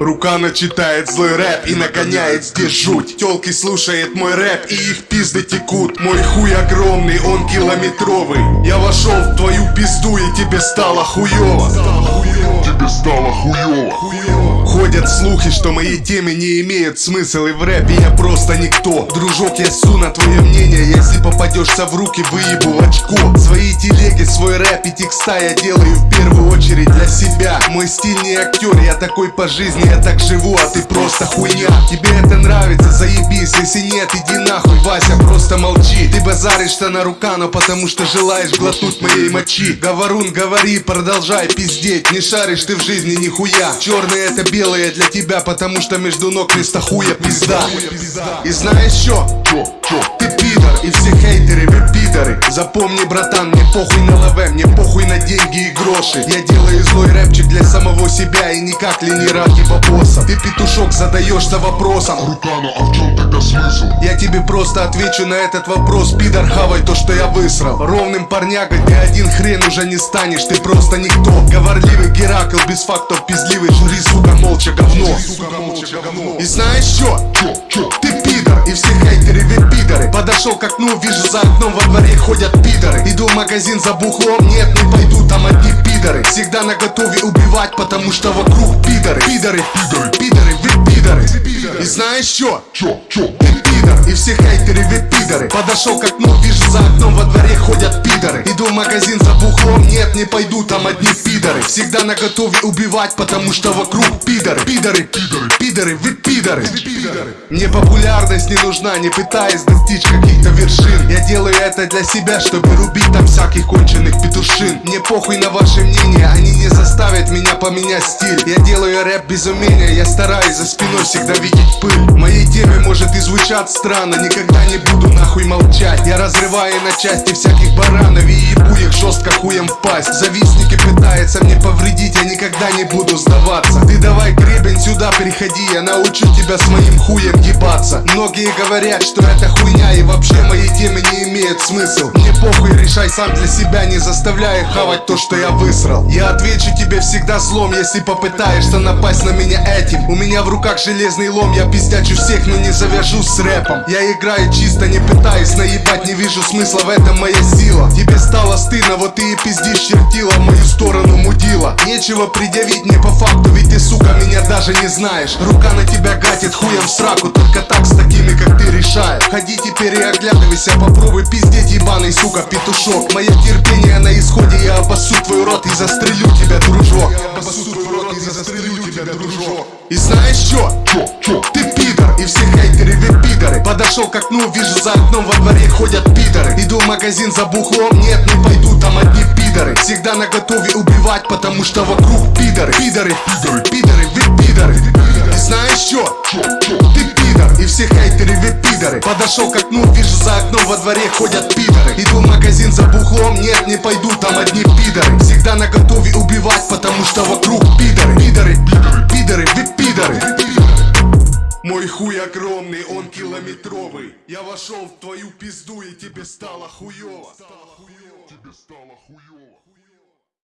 Рука начитает злой рэп и нагоняет здесь жуть. Телки слушает мой рэп и их пизды текут. Мой хуй огромный, он километровый. Я вошел в твою пизду и тебе стало хуёво. Тебе стало хуёво Ходят слухи, что мои темы не имеют смысла И в рэпе я просто никто. Дружок, я су на твое мнение Если попадешься в руки, выебу очко. Свои телеги, свой рэп и текста Я делаю в первую очередь для себя. Мой стиль не актер, я такой по жизни Я так живу, а ты просто хуйня Тебе это нравится, заебись Если нет, иди нахуй, Вася, просто молчи. Ты базаришь-то на рука, но потому что желаешь глотнуть моей мочи. Говорун, говори, продолжай пиздеть. Не шаришь ты в жизни нихуя. Черное это белое для тебя, потому что между ног вместо хуя пизда. И знаешь что? Ты пидор и все хейтеры, вы пидоры Запомни, братан, мне похуй на лаве, мне похуй на деньги и гроши. Я делаю злой рэпчик для самого себя и никак ли не ради бабоса Ты петушок задаешься вопросом. Рукано, а в чем тогда смысл? Я тебе просто отвечу на этот вопрос Пидор, хавай то, что я высрал. Ровным парнягой ты один хрен уже не станешь Ты просто никто. Говорливый Геракл, без фактов пиздливый Жури, сука, молча говно. Сука, молча говно. И знаешь что? Ты пидор, и все хейтеры вы пидоры Подошел к окну, вижу за окном во дворе ходят пидоры. Иду в магазин за бухлом, нет, не пойду, там одни пидоры. Всегда на готове убивать, потому что вокруг пидоры. Пидоры, пидоры, пидоры, вы пидоры. И знаешь что? Чё, чё? Ты пидор, и все хейтеры Подошел к окну, вижу за окном во дворе ходят пидоры. Иду в магазин за бухлом, нет, не пойду, там одни пидоры. Всегда на готове убивать, потому что вокруг пидоры. Пидоры, пидоры, пидоры, вы пидоры. Мне популярность не нужна, не пытаясь достичь каких-то вершин. Я делаю это для себя, чтобы рубить там всяких конченых петушин. Мне похуй на ваше мнение, они не заставят меня поменять стиль. Я делаю рэп без умения, я стараюсь за спиной всегда видеть пыль. Моей теме может звучат странно, никогда не буду нахуй молчать. Я разрываю на части всяких баранов и ебу их жестко хуем в пасть. Завистники пытаются мне повредить, я никогда не буду сдаваться. Ты давай гребень сюда переходи, я научу тебя с моим хуем ебаться. Многие говорят, что это хуйня и вообще мои темы не имеют смысл. Мне похуй, решай сам для себя, не заставляй хавать то, что я высрал. Я отвечу тебе всегда злом, если попытаешься напасть на меня этим. У меня в руках железный лом, я пиздячу всех, но не завяжусь с рэпом. Я играю чисто, не пытаюсь наебать, не вижу смысла в этом моя сила. Тебе стало стыдно, вот ты и пиздишь чертила мою сторону мудила. Нечего предъявить мне по факту, ведь ты, сука, меня даже не знаешь. Рука на тебя гатит хуем в сраку, только так с такими, как ты решаешь Ходи теперь и оглядывайся, попробуй пиздеть, ебаный, сука, петушок. Мое терпение на исходе, я обоссу твой рот и застрелю тебя, дружок. Я обоссу твой рот и застрелю тебя, дружок. И знаешь что? Ты пидор, и все хейтеры пидоры Подошел к окну, вижу за окном во дворе ходят пидоры. Иду в магазин за бухлом, нет, не пойду, там одни пидоры. Всегда на готове убивать, потому что вокруг пидоры. Пидоры, пидоры, пидоры, вы пидоры. И знаешь что? Ты пидор, и все хейтеры вы пидоры. Подошел к окну, вижу за окном во дворе ходят пидоры. Иду в магазин за бухлом, нет, не пойду, там одни пидоры. Всегда на готове убивать, потому что вокруг пидоры, он километровый Я вошел в твою пизду и тебе стало хуёво Тебе стало хуёво